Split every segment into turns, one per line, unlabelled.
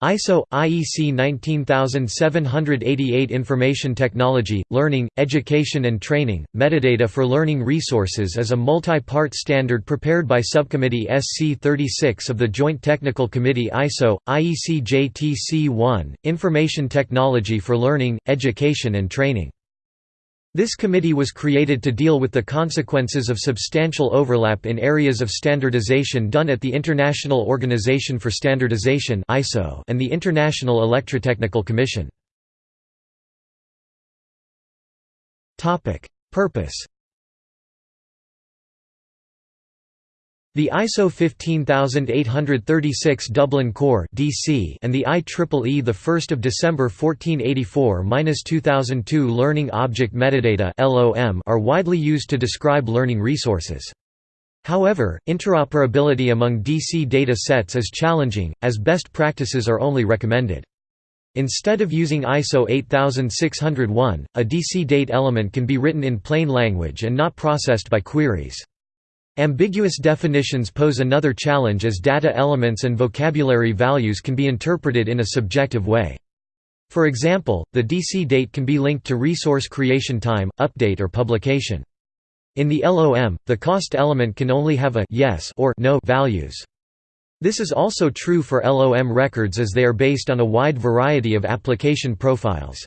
ISO IEC 19788 Information Technology, Learning, Education and Training, Metadata for Learning Resources is a multi-part standard prepared by Subcommittee SC 36 of the Joint Technical Committee ISO, IEC JTC1, Information Technology for Learning, Education and Training. This committee was created to deal with the consequences of substantial overlap in areas of standardization done at the International Organization for Standardization and the International Electrotechnical Commission. Purpose The ISO 15836 Dublin Core (DC) and the IEEE the 1st of December 1484-2002 Learning Object Metadata are widely used to describe learning resources. However, interoperability among DC data sets is challenging, as best practices are only recommended. Instead of using ISO 8601, a DC date element can be written in plain language and not processed by queries. Ambiguous definitions pose another challenge as data elements and vocabulary values can be interpreted in a subjective way. For example, the DC date can be linked to resource creation time, update or publication. In the LOM, the cost element can only have a yes or no values. This is also true for LOM records as they are based on a wide variety of application profiles.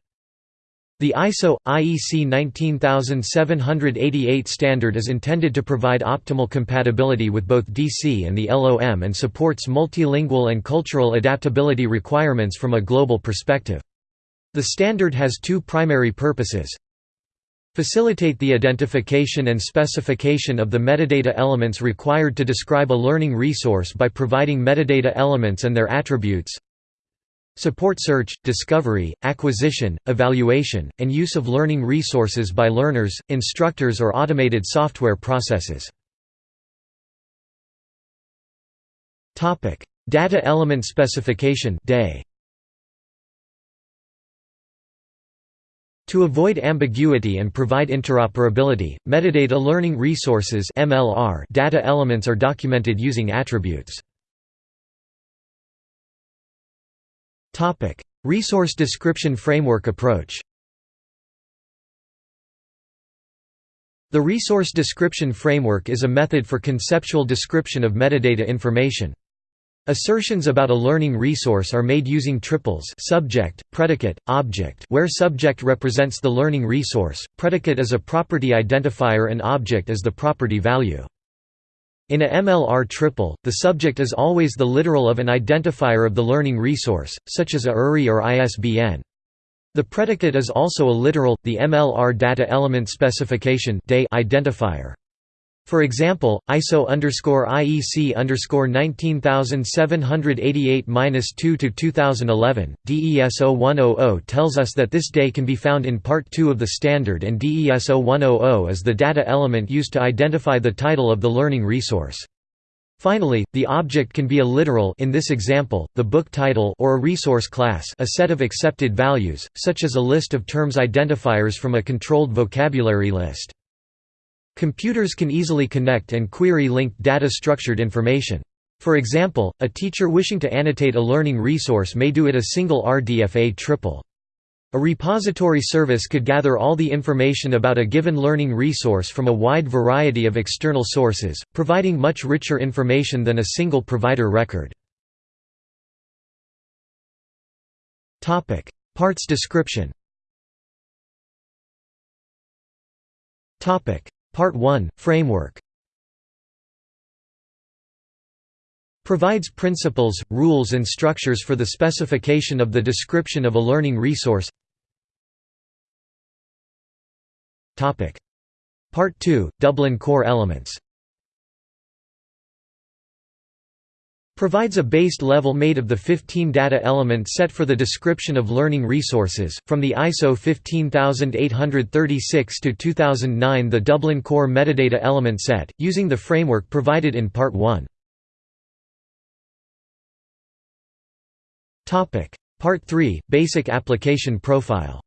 The ISO IEC 19788 standard is intended to provide optimal compatibility with both DC and the LOM and supports multilingual and cultural adaptability requirements from a global perspective. The standard has two primary purposes. Facilitate the identification and specification of the metadata elements required to describe a learning resource by providing metadata elements and their attributes. Support search, discovery, acquisition, evaluation, and use of learning resources by learners, instructors or automated software processes. Data element specification day. To avoid ambiguity and provide interoperability, metadata learning resources data elements are documented using attributes. Topic: Resource Description Framework approach. The Resource Description Framework is a method for conceptual description of metadata information. Assertions about a learning resource are made using triples subject, predicate, object where subject represents the learning resource, predicate is a property identifier and object is the property value. In a MLR triple, the subject is always the literal of an identifier of the learning resource, such as a URI or ISBN. The predicate is also a literal, the MLR data element specification identifier. For example, ISO IEC 19788-2 to 2011, DESO 100 tells us that this day can be found in Part 2 of the standard and DESO 100 is the data element used to identify the title of the learning resource. Finally, the object can be a literal in this example, the book title or a resource class a set of accepted values, such as a list of terms identifiers from a controlled vocabulary list. Computers can easily connect and query linked data-structured information. For example, a teacher wishing to annotate a learning resource may do it a single RDFA triple. A repository service could gather all the information about a given learning resource from a wide variety of external sources, providing much richer information than a single provider record. Parts description Part 1 – Framework. Provides principles, rules and structures for the specification of the description of a learning resource. Part 2 – Dublin Core Elements provides a based level made of the 15 data element set for the description of learning resources. From the ISO 15836 to 2009, the Dublin Core metadata element set, using the framework provided in Part 1. Topic: Part 3: Basic application profile.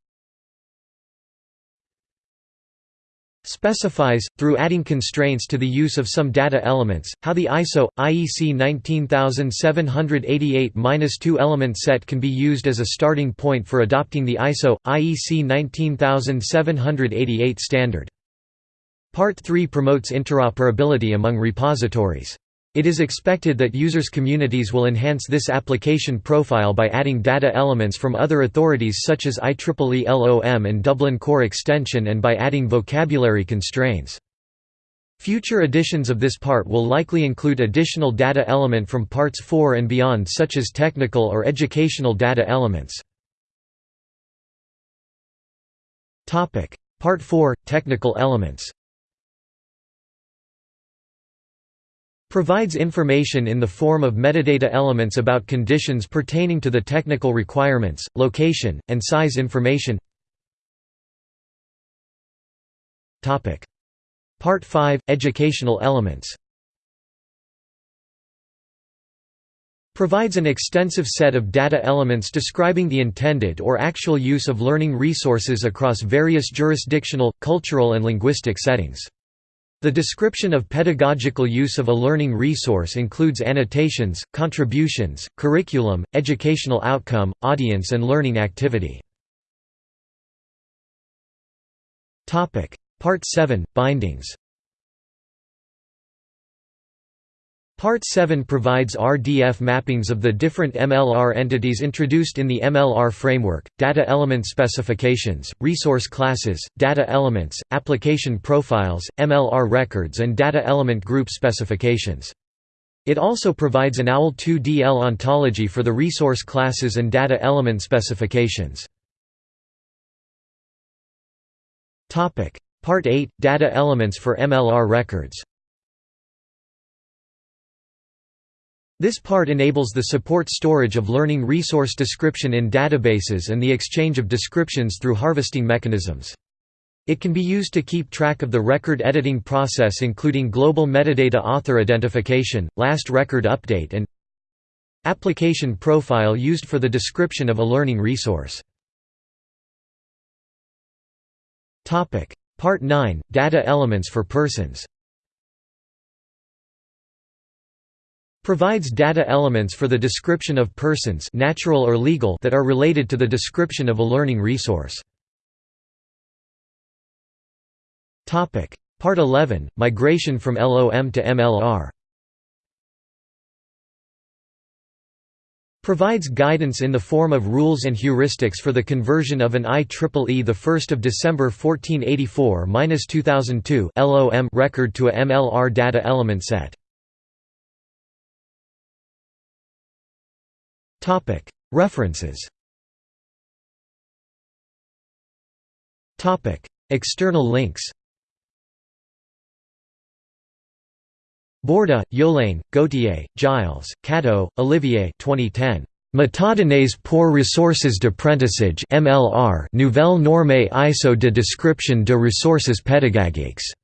Specifies, through adding constraints to the use of some data elements, how the ISO, IEC 19788-2 element set can be used as a starting point for adopting the ISO, IEC 19788 standard. Part 3 promotes interoperability among repositories. It is expected that users' communities will enhance this application profile by adding data elements from other authorities such as IEEE LOM and Dublin Core Extension and by adding vocabulary constraints. Future editions of this part will likely include additional data element from parts 4 and beyond such as technical or educational data elements. Part 4 – Technical elements provides information in the form of metadata elements about conditions pertaining to the technical requirements, location, and size information. Part 5 – Educational elements. Provides an extensive set of data elements describing the intended or actual use of learning resources across various jurisdictional, cultural and linguistic settings. The description of pedagogical use of a learning resource includes annotations, contributions, curriculum, educational outcome, audience and learning activity. Part 7 – Bindings Part 7 provides RDF mappings of the different MLR entities introduced in the MLR framework, data element specifications, resource classes, data elements, application profiles, MLR records and data element group specifications. It also provides an OWL2DL ontology for the resource classes and data element specifications. Part 8 – Data elements for MLR records This part enables the support storage of learning resource description in databases and the exchange of descriptions through harvesting mechanisms. It can be used to keep track of the record editing process including global metadata author identification, last record update and application profile used for the description of a learning resource. Part 9 – Data elements for persons provides data elements for the description of persons natural or legal that are related to the description of a learning resource. Part 11 – Migration from LOM to MLR provides guidance in the form of rules and heuristics for the conversion of an IEEE 1 December 1484–2002 LOM record to a MLR data element set. References External links Bourda, Yolaine, Gauthier, Gilles, Catteau, Olivier 2010. Métadonnées pour ressources d'apprentissage MLR Nouvelle norme ISO de description de ressources pédagogiques.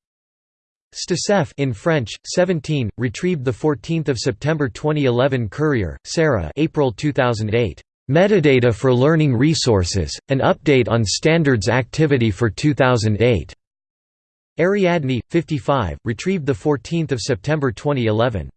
Sticef in French, 17, retrieved 14 September 2011 Currier, Sarah April 2008. Metadata for Learning Resources, an update on standards activity for 2008. Ariadne, 55, retrieved 14 September 2011.